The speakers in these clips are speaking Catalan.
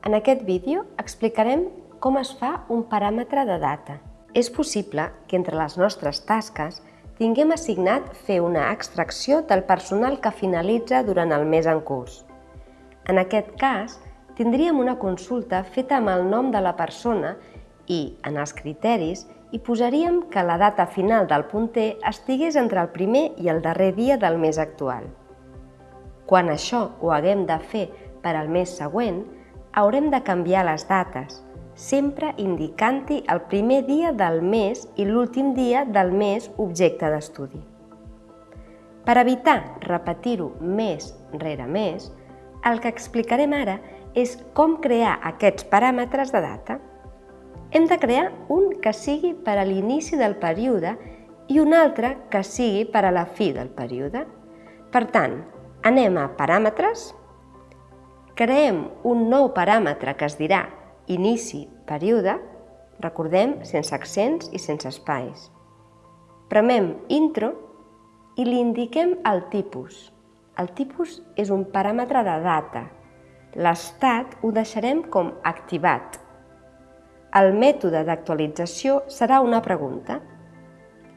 En aquest vídeo explicarem com es fa un paràmetre de data. És possible que entre les nostres tasques tinguem assignat fer una extracció del personal que finalitza durant el mes en curs. En aquest cas, tindríem una consulta feta amb el nom de la persona i, en els criteris, hi posaríem que la data final del punter estigués entre el primer i el darrer dia del mes actual. Quan això ho haguem de fer per al mes següent, haurem de canviar les dates, sempre indicant-hi el primer dia del mes i l'últim dia del mes objecte d'estudi. Per evitar repetir-ho mes rere mes, el que explicarem ara és com crear aquests paràmetres de data. Hem de crear un que sigui per a l'inici del període i un altre que sigui per a la fi del període. Per tant, anem a Paràmetres, creem un nou paràmetre que es dirà inici període, recordem, sense accents i sense espais. Premem intro i li indiquem el tipus. El tipus és un paràmetre de data. L'estat ho deixarem com activat. El mètode d'actualització serà una pregunta.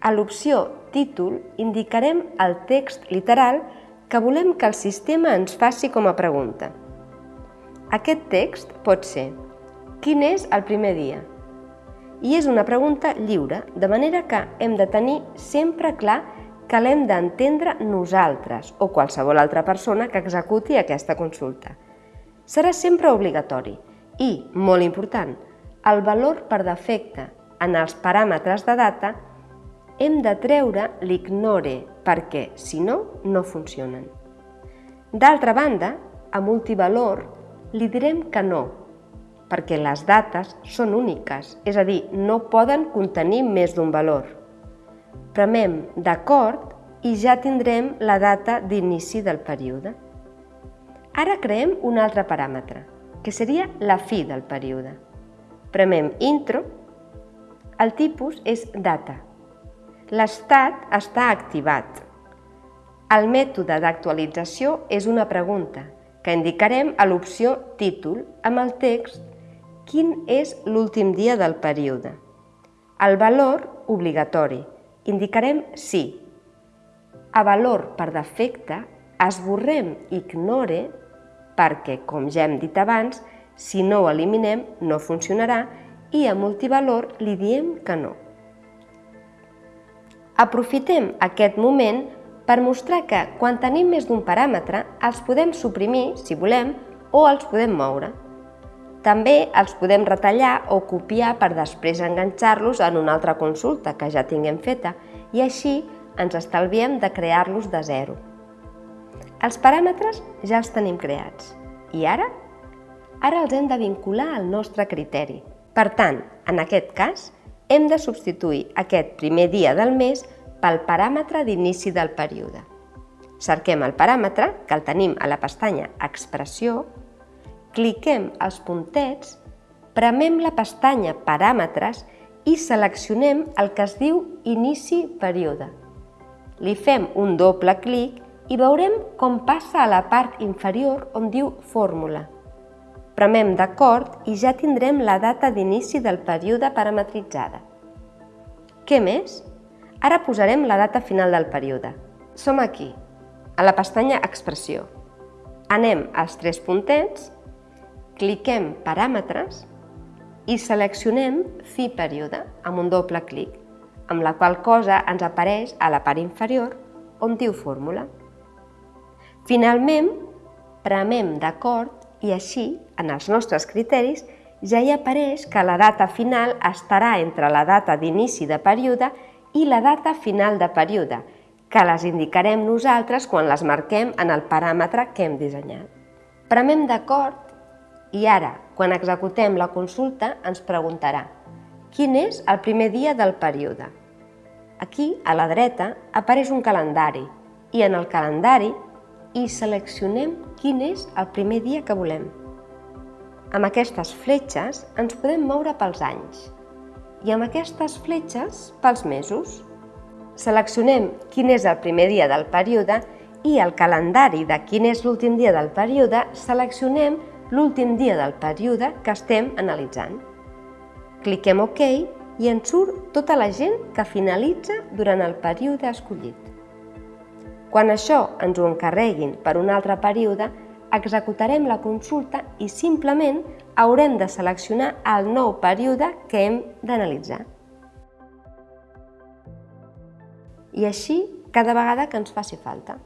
A l'opció títol indicarem el text literal que volem que el sistema ens faci com a pregunta. Aquest text pot ser Quin és el primer dia? I és una pregunta lliure, de manera que hem de tenir sempre clar que l'hem d'entendre nosaltres o qualsevol altra persona que executi aquesta consulta. Serà sempre obligatori i, molt important, el valor per defecte en els paràmetres de data hem de treure l'ignore perquè, si no, no funcionen. D'altra banda, a multivalor li direm que no, perquè les dates són úniques, és a dir, no poden contenir més d'un valor. Premem d'acord i ja tindrem la data d'inici del període. Ara creem un altre paràmetre, que seria la fi del període. Premem intro, el tipus és data. L'estat està activat. El mètode d'actualització és una pregunta, que indicarem a l'opció Títol amb el text quin és l'últim dia del període. El valor obligatori. Indicarem sí. A valor per defecte esborrem ignore perquè, com ja hem dit abans, si no ho eliminem no funcionarà i a multivalor li diem que no. Aprofitem aquest moment per mostrar que, quan tenim més d'un paràmetre, els podem suprimir, si volem, o els podem moure. També els podem retallar o copiar per després enganxar-los en una altra consulta que ja tinguem feta i així ens estalviem de crear-los de zero. Els paràmetres ja els tenim creats. I ara? Ara els hem de vincular al nostre criteri. Per tant, en aquest cas, hem de substituir aquest primer dia del mes pel paràmetre d'inici del període. Cerquem el paràmetre, que el tenim a la pestanya Expressió, cliquem els puntets, premem la pestanya Paràmetres i seleccionem el que es diu Inici període. Li fem un doble clic i veurem com passa a la part inferior on diu Fórmula. Premem d'acord i ja tindrem la data d'inici del període parametritzada. Què més? Ara posarem la data final del període. Som aquí, a la pestanya Expressió. Anem als tres puntets, cliquem Paràmetres i seleccionem Fi període amb un doble clic, amb la qual cosa ens apareix a la part inferior on diu Fórmula. Finalment, premem d'acord i així, en els nostres criteris, ja hi apareix que la data final estarà entre la data d'inici de període i la data final de període, que les indicarem nosaltres quan les marquem en el paràmetre que hem dissenyat. Premem d'acord i ara, quan executem la consulta, ens preguntarà quin és el primer dia del període. Aquí, a la dreta, apareix un calendari i en el calendari hi seleccionem quin és el primer dia que volem. Amb aquestes fletxes ens podem moure pels anys i amb aquestes fletxes pels mesos. Seleccionem quin és el primer dia del període i al calendari de quin és l'últim dia del període seleccionem l'últim dia del període que estem analitzant. Cliquem OK i ens surt tota la gent que finalitza durant el període escollit. Quan això ens ho encarreguin per un altre període, executarem la consulta i simplement haurem de seleccionar el nou període que hem d'analitzar. I així cada vegada que ens faci falta.